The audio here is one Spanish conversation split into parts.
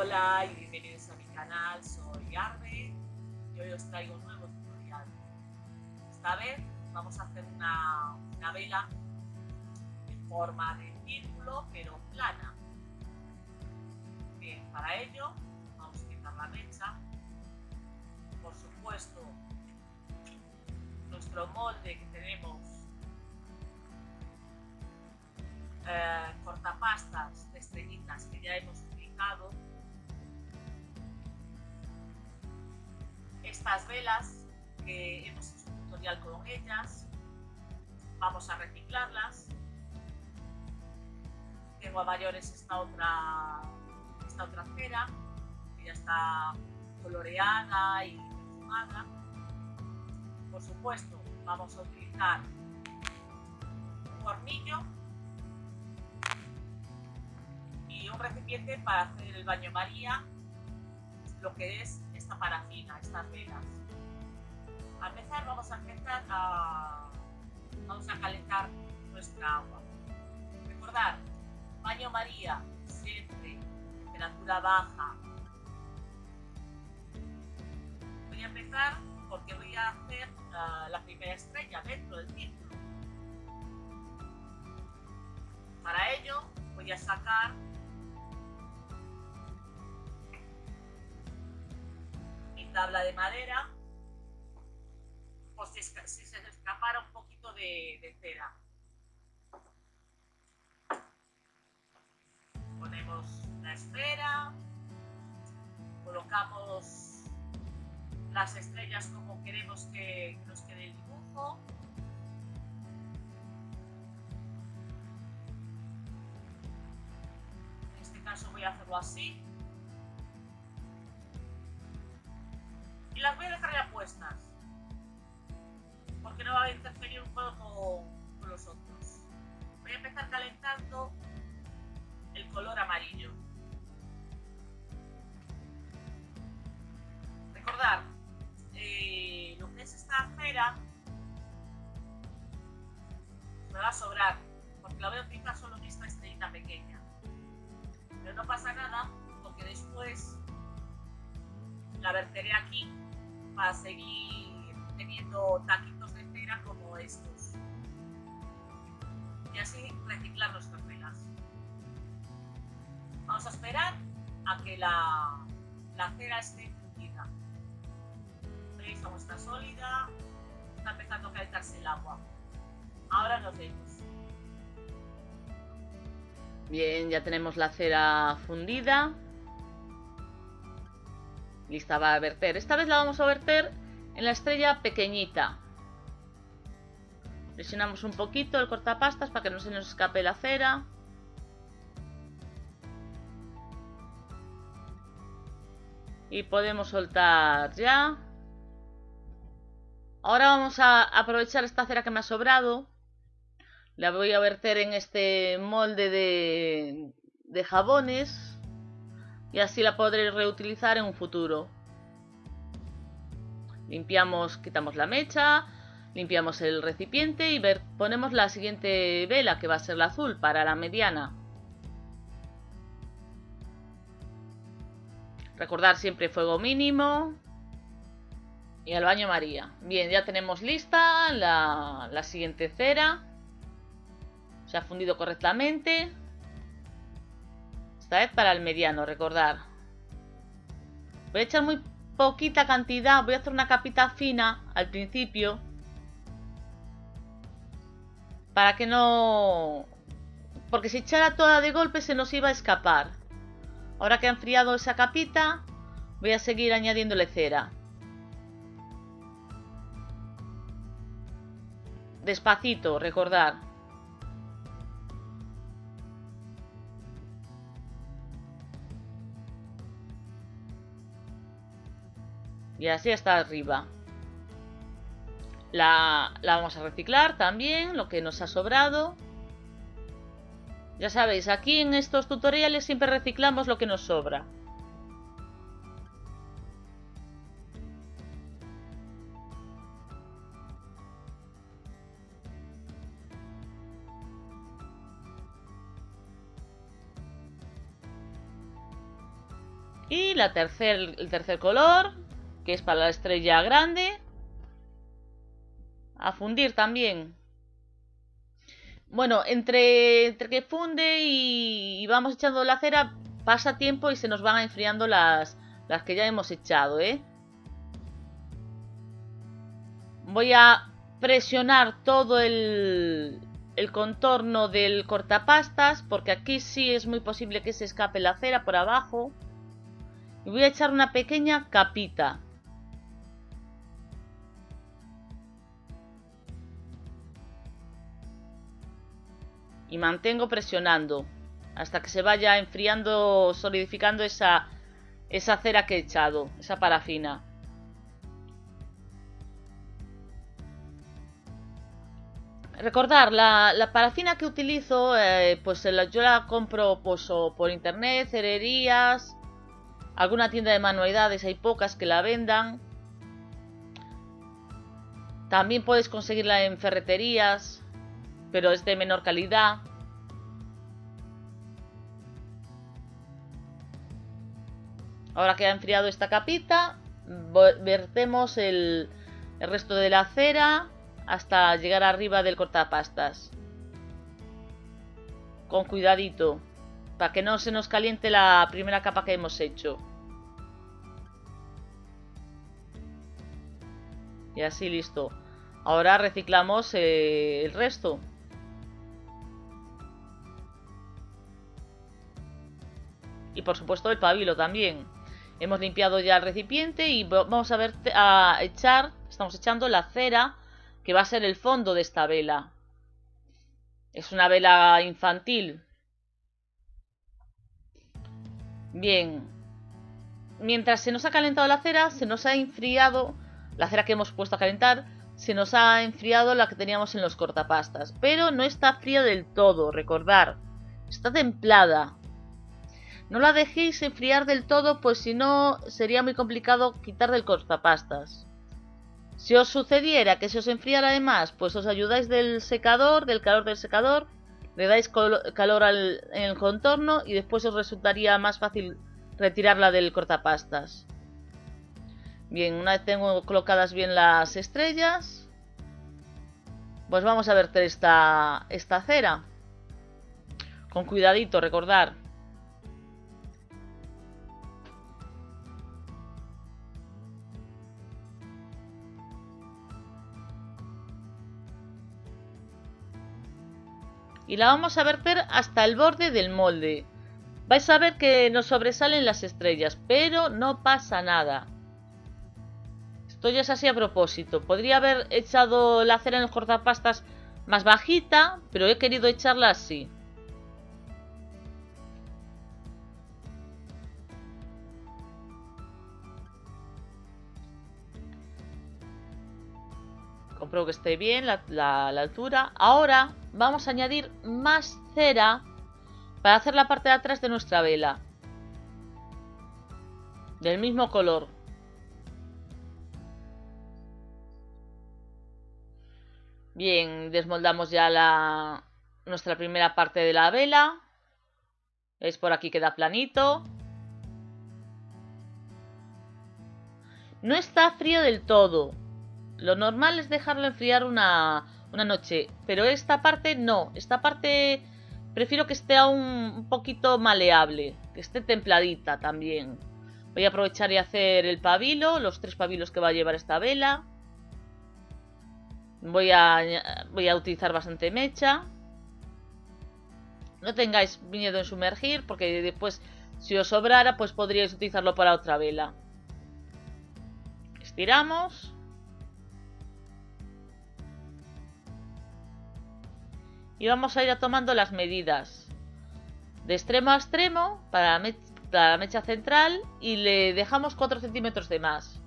Hola y bienvenidos a mi canal, soy Arbe y hoy os traigo un nuevo tutorial. Esta vez vamos a hacer una, vela en forma de círculo pero plana. Bien, para ello vamos a quitar la mecha. Por supuesto, nuestro molde que tenemos eh, cortapastas de estrellitas que ya hemos utilizado estas velas que hemos hecho un tutorial con ellas. Vamos a reciclarlas. Tengo a mayores esta otra esta otra cera que ya está coloreada y perfumada. Por supuesto vamos a utilizar un hornillo y un recipiente para hacer el baño María lo que es esta parafina, estas velas. Al empezar vamos a empezar a, vamos a calentar nuestra agua. Recordar, baño María, siempre, temperatura baja. Voy a empezar porque voy a hacer uh, la primera estrella dentro del círculo. Para ello voy a sacar tabla de madera si, si se escapara un poquito de, de cera. Ponemos la esfera, colocamos las estrellas como queremos que nos quede el dibujo. En este caso voy a hacerlo así. Y las voy a dejar ya puestas porque no va a interferir un poco con, los otros. Voy a empezar calentando el color amarillo. Recordar eh, lo que es esta cera me va a sobrar porque la voy a utilizar solo en esta estrellita pequeña. Pero no pasa nada porque después la verteré aquí para seguir teniendo taquitos de cera como estos. Y así reciclar nuestras velas. Vamos a esperar a que la, la cera esté fundida. ¿Veis cómo está sólida? Está empezando a calentarse el agua. Ahora nos vemos. Bien, ya tenemos la cera fundida lista va a verter. Esta vez la vamos a verter en la estrella pequeñita. Presionamos un poquito el cortapastas para que no se nos escape la cera. Y podemos soltar ya. Ahora vamos a aprovechar esta cera que me ha sobrado. La voy a verter en este molde de, de jabones y así la podré reutilizar en un futuro. Limpiamos, quitamos la mecha, limpiamos el recipiente y ver, ponemos la siguiente vela que va a ser la azul para la mediana. Recordar siempre fuego mínimo. Y al baño María. Bien, ya tenemos lista la, la siguiente cera. Se ha fundido correctamente. Para el mediano, recordar. Voy a echar muy poquita cantidad. Voy a hacer una capita fina al principio. Para que no... Porque si echara toda de golpe se nos iba a escapar. Ahora que ha enfriado esa capita, voy a seguir añadiéndole cera. Despacito, recordar. Y así hasta arriba. La, la, vamos a reciclar también, lo que nos ha sobrado. Ya sabéis, aquí en estos tutoriales siempre reciclamos lo que nos sobra. Y la tercer, el tercer color, que es para la estrella grande. A fundir también. Bueno, entre, que funde y, y, vamos echando la cera, pasa tiempo y se nos van enfriando las, las que ya hemos echado, ¿eh? Voy a presionar todo el, el contorno del cortapastas, porque aquí sí es muy posible que se escape la cera por abajo. Y voy a echar una pequeña capita. Y mantengo presionando hasta que se vaya enfriando, solidificando esa, esa cera que he echado, esa parafina. Recordar, la, la, parafina que utilizo, eh, pues la, yo la compro pues, por internet, cererías, alguna tienda de manualidades, hay pocas que la vendan. También puedes conseguirla en ferreterías, pero es de menor calidad. Ahora que ha enfriado esta capita, vertemos el, resto de la cera hasta llegar arriba del cortapastas. Con cuidadito, para que no se nos caliente la primera capa que hemos hecho. Y así listo. Ahora reciclamos eh, el resto. Y por supuesto el pabilo también. Hemos limpiado ya el recipiente y vamos a ver a echar, estamos echando la cera que va a ser el fondo de esta vela. Es una vela infantil. Bien. Mientras se nos ha calentado la cera, se nos ha enfriado la cera que hemos puesto a calentar, se nos ha enfriado la que teníamos en los cortapastas. Pero no está fría del todo, recordar. Está templada. No la dejéis enfriar del todo, pues si no sería muy complicado quitar del cortapastas. Si os sucediera que se os enfriara además, pues os ayudáis del secador, del calor del secador, le dais calor al, en el contorno y después os resultaría más fácil retirarla del cortapastas. Bien, una vez tengo colocadas bien las estrellas, pues vamos a verter esta, esta cera. Con cuidadito, recordar. Y la vamos a verter hasta el borde del molde. Vais a ver que nos sobresalen las estrellas, pero no pasa nada. Esto ya es así a propósito. Podría haber echado la cera en el cortapastas más bajita, pero he querido echarla así. Compruebo que esté bien la, la altura. Ahora vamos a añadir más cera para hacer la parte de atrás de nuestra vela. Del mismo color. Bien, desmoldamos ya la, nuestra primera parte de la vela. Es por aquí queda planito. No está frío del todo. Lo normal es dejarlo enfriar una, una noche. Pero esta parte no. Esta parte prefiero que esté aún un poquito maleable. Que esté templadita también. Voy a aprovechar y hacer el pabilo. Los tres pabilos que va a llevar esta vela. Voy a, voy a utilizar bastante mecha. No tengáis miedo en sumergir. Porque después si os sobrara pues podríais utilizarlo para otra vela. Estiramos. Y vamos a ir tomando las medidas de extremo a extremo para la, mecha, central y le dejamos 4 centímetros de más.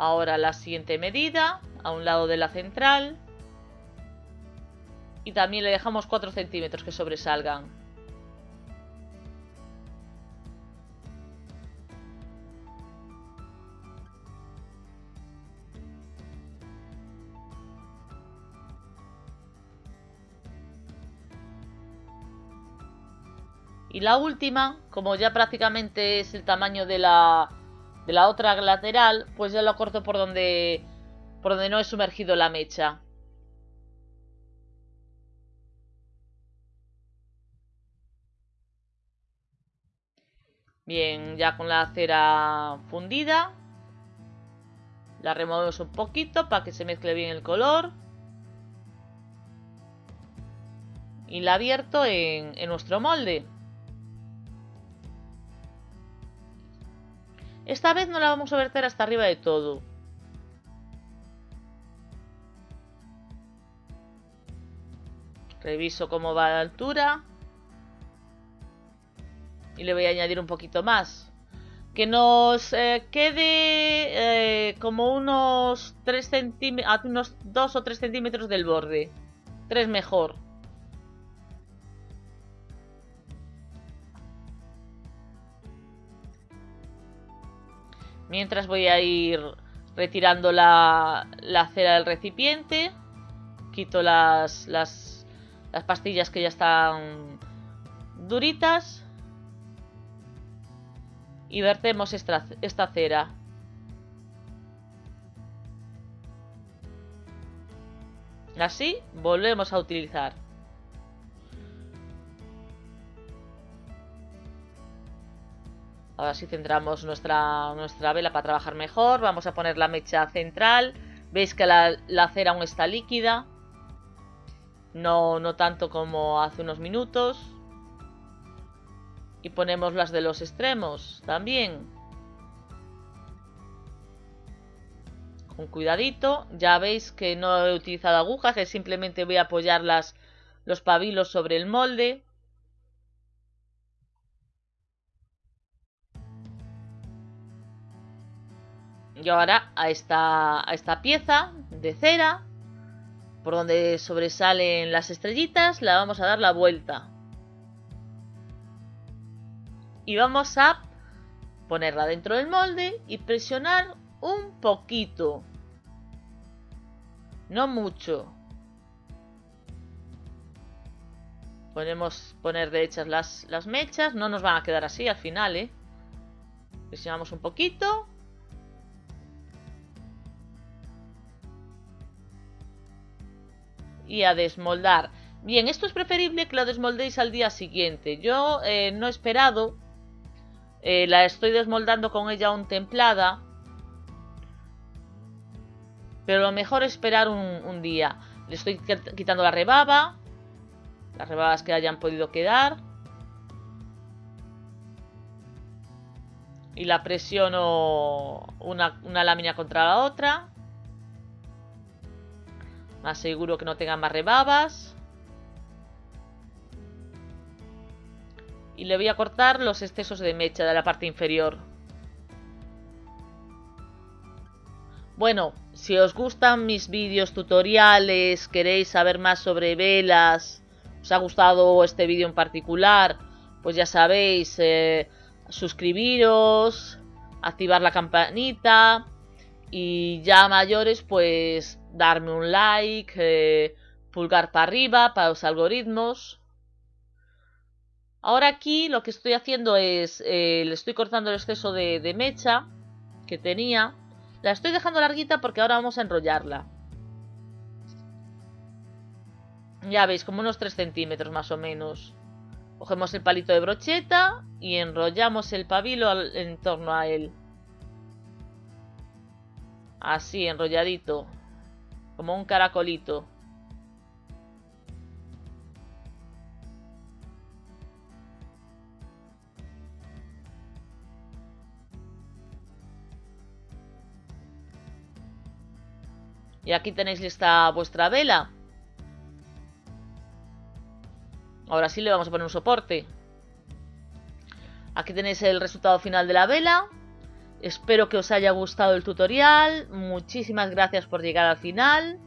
Ahora la siguiente medida, a un lado de la central y también le dejamos 4 centímetros que sobresalgan. Y la última, como ya prácticamente es el tamaño de la, de la otra lateral, pues ya lo corto por donde, por donde no he sumergido la mecha. Bien, ya con la cera fundida, la removemos un poquito para que se mezcle bien el color. Y la abierto en, en nuestro molde. Esta vez no la vamos a verter hasta arriba de todo. Reviso cómo va la altura. Y le voy a añadir un poquito más. Que nos eh, quede eh, como unos 3 centímetros, unos 2 o 3 centímetros del borde. 3 mejor. Mientras voy a ir retirando la, cera del recipiente. Quito las, las, las pastillas que ya están duritas. Y vertemos esta, esta cera. Así volvemos a utilizar. Ahora sí centramos nuestra, nuestra vela para trabajar mejor. Vamos a poner la mecha central. Veis que la, cera aún está líquida. No, no tanto como hace unos minutos. Y ponemos las de los extremos también. Con cuidadito. Ya veis que no he utilizado agujas, que simplemente voy a apoyar los pabilos sobre el molde. Y ahora a esta, a esta pieza de cera, por donde sobresalen las estrellitas, la vamos a dar la vuelta. Y vamos a ponerla dentro del molde y presionar un poquito. No mucho. Podemos poner derechas las, las mechas. No nos van a quedar así al final, ¿eh? Presionamos un poquito y a desmoldar. Bien, esto es preferible que lo desmoldéis al día siguiente. Yo eh, no he esperado. Eh, la estoy desmoldando con ella aún templada. Pero lo mejor es esperar un, un día. Le estoy quitando la rebaba. Las rebabas que hayan podido quedar. Y la presiono una, lámina contra la otra. Más seguro que no tenga más rebabas. Y le voy a cortar los excesos de mecha de la parte inferior. Bueno, si os gustan mis vídeos tutoriales, queréis saber más sobre velas, os ha gustado este vídeo en particular, pues ya sabéis, eh, suscribiros, activar la campanita y ya mayores pues darme un like, eh, pulgar para arriba para los algoritmos. Ahora aquí lo que estoy haciendo es, eh, le estoy cortando el exceso de, de mecha que tenía. La estoy dejando larguita porque ahora vamos a enrollarla. Ya veis, como unos 3 centímetros más o menos. Cogemos el palito de brocheta y enrollamos el pabilo en torno a él. Así, enrolladito. Como un caracolito. Y aquí tenéis lista vuestra vela. Ahora sí le vamos a poner un soporte. Aquí tenéis el resultado final de la vela. Espero que os haya gustado el tutorial. Muchísimas gracias por llegar al final.